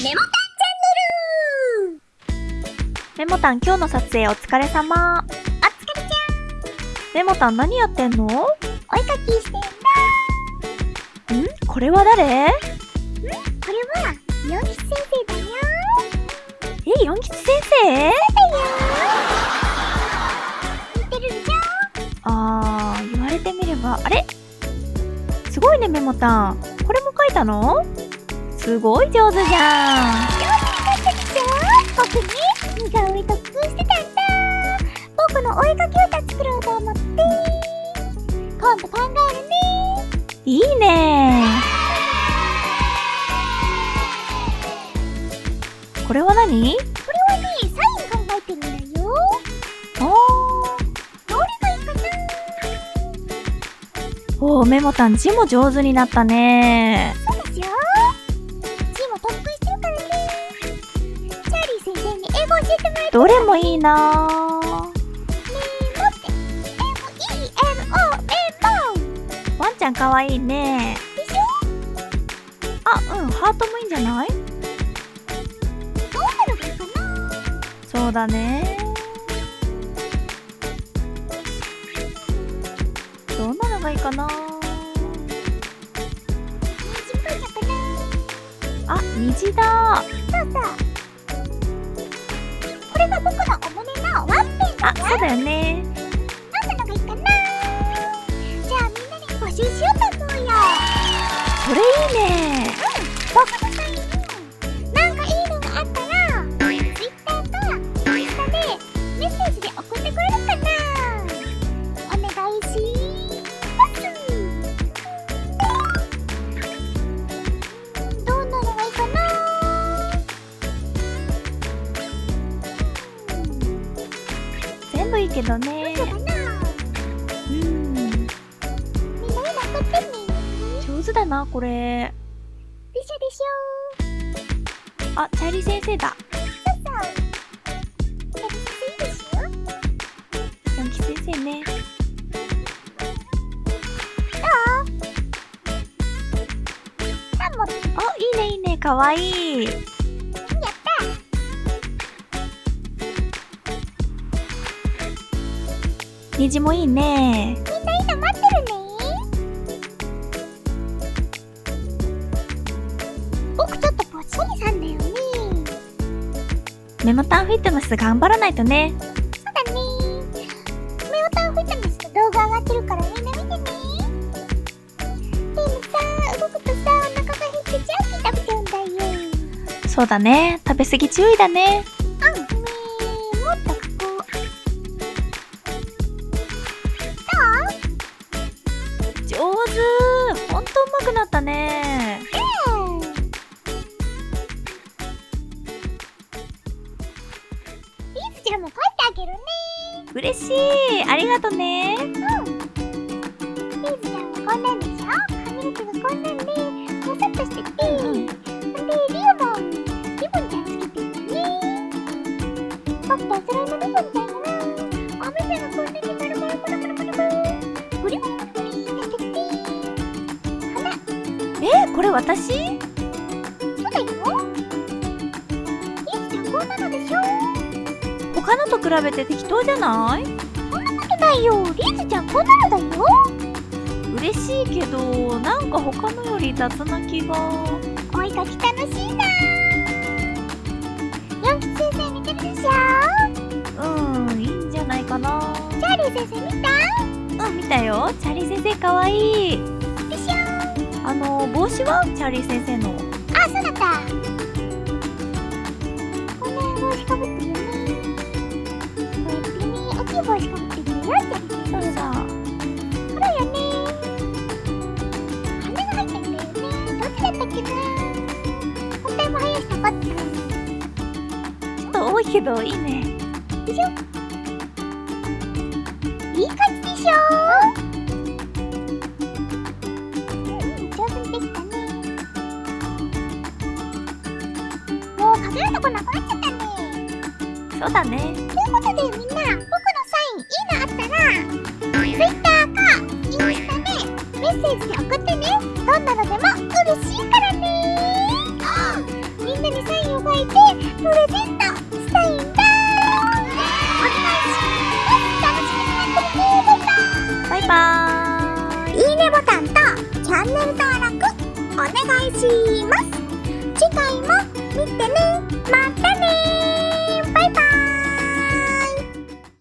メモメモタン今日の撮影お疲れ様。タンチャンネルお疲れちメモタン何やってんの？んゃんお絵かきしてんだ。これは誰？これは、ヨンキ先生だよ。え、四吉先生？だよ。似てるじゃんあー、言われてみれば、あれ？すごいね、メモタン。これも書いたの？すごい上手じゃん。僕ね、似顔絵特訓してたんだ。僕のお絵かき歌作ろうと思って今度考えるね。いいね。これは何？これはね、サイン考えてるんだよ。おー。どれがいいかなおー、メモタン字も上手になったね。そいいな。ワンちゃんかわいいね。あ、うん、ハートもいいんじゃない？そうだね。どんなのがいいかな？あ、虹だ。そうそうこれが僕のお胸のワンペンだあ、そうだよね。どんなのがいいかな。じゃあみんなで募集しようと思うよ。それいいね。僕のけどね。そうかなうん。みんな今送ってね上手だなこれ。でしょでしょあ、チャーリー先生だ。先生ね。あ、いいねいいね。かわいい虹もいいね。みんな今待ってるね。僕ちょっとぽっちゃりさんだよね。メモタンフィットネス頑張らないとね。そうだね。メオタンフィットネスの動画上がってるからみんな見てね。でもさ動くとさお腹が減ってジャンキー食べちゃうんだよ。そうだね。食べ過ぎ注意だね上手。ほんとうまくなったね。どううんリーズちゃんも書いてあげるね。嬉しい。ありがとね。うん。リーズちゃんはこんなんでしょ。髪の毛がこんなんでもさっとしてて、うんでリオもリボンちゃんつけてるよね。僕とお揃いこれ私？そうだよ。リーズちゃんこんなのでしょ？他のと比べて適当じゃない？そんなことないよ。リーズちゃんこんなのだよ。嬉しいけどなんか他のより雑な気が。お絵かき楽しいな。ヨン吉先生見てるでしょ？うんいいんじゃないかな。チャーリー先生見た？うん見たよ。チャーリー先生かわいいあの帽子はチャーリー先生の？あ、そうだった。こんな帽子かぶってるよね。こうやってね、大きい帽子かぶってるよチャーリー先生そうさ黒いよね花が入ってんだよね。どっちだったっけな。本体も生やしたかったちょっと多いけどいいね。でしょいい感じでしょもうかけるとこなくなっちゃったねそうだね。ということでみんな僕のサインいいのあったら Twitter かインスタでメッセージで送ってね。どんなのでも嬉しいからね。みんなにサインプレゼントしたいんだ。お願いします。楽しみになってるね。バイバーイ。いいねボタンとチャンネル登録お願いします。次回も見てね。またね